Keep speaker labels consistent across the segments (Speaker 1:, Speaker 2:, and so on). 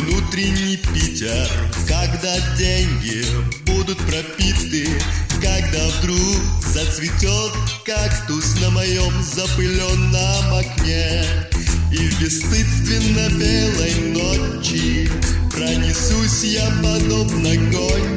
Speaker 1: внутренний Питер. Когда деньги будут пропиты Когда вдруг зацветет кактус на моем запыленном окне. И в бесстыдственно белой ночи Пронесусь я подобно гончей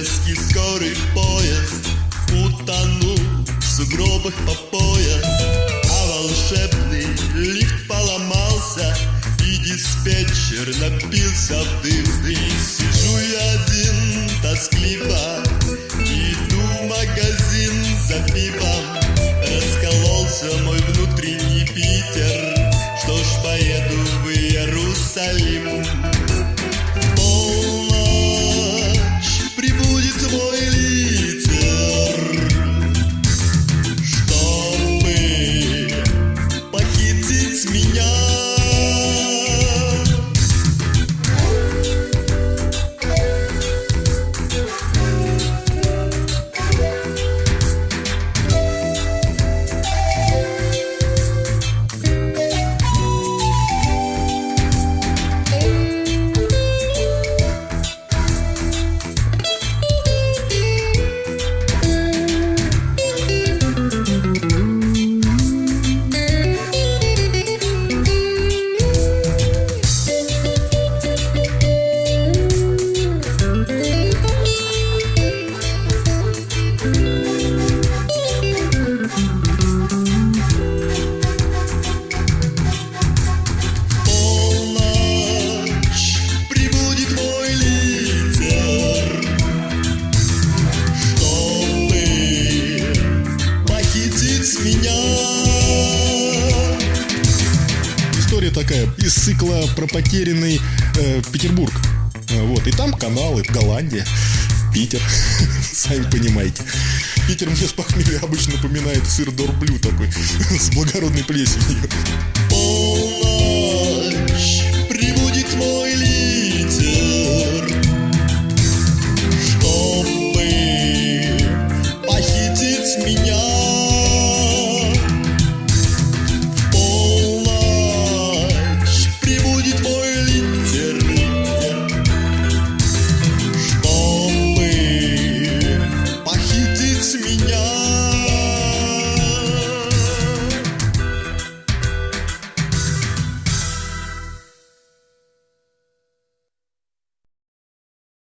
Speaker 1: питерский скорый поезд Утонул в сугробах по пояс. А волшебный лифт поломался И диспетчер напился в дым И сижу я один тоскливо
Speaker 2: История такая из цикла про потерянный э, Петербург. Э, Вот, и там каналы, Голландия, Питер, сами понимаете. Питер мне с похмелья обычно напоминает сыр Дорблю такой, с благородной плесенью.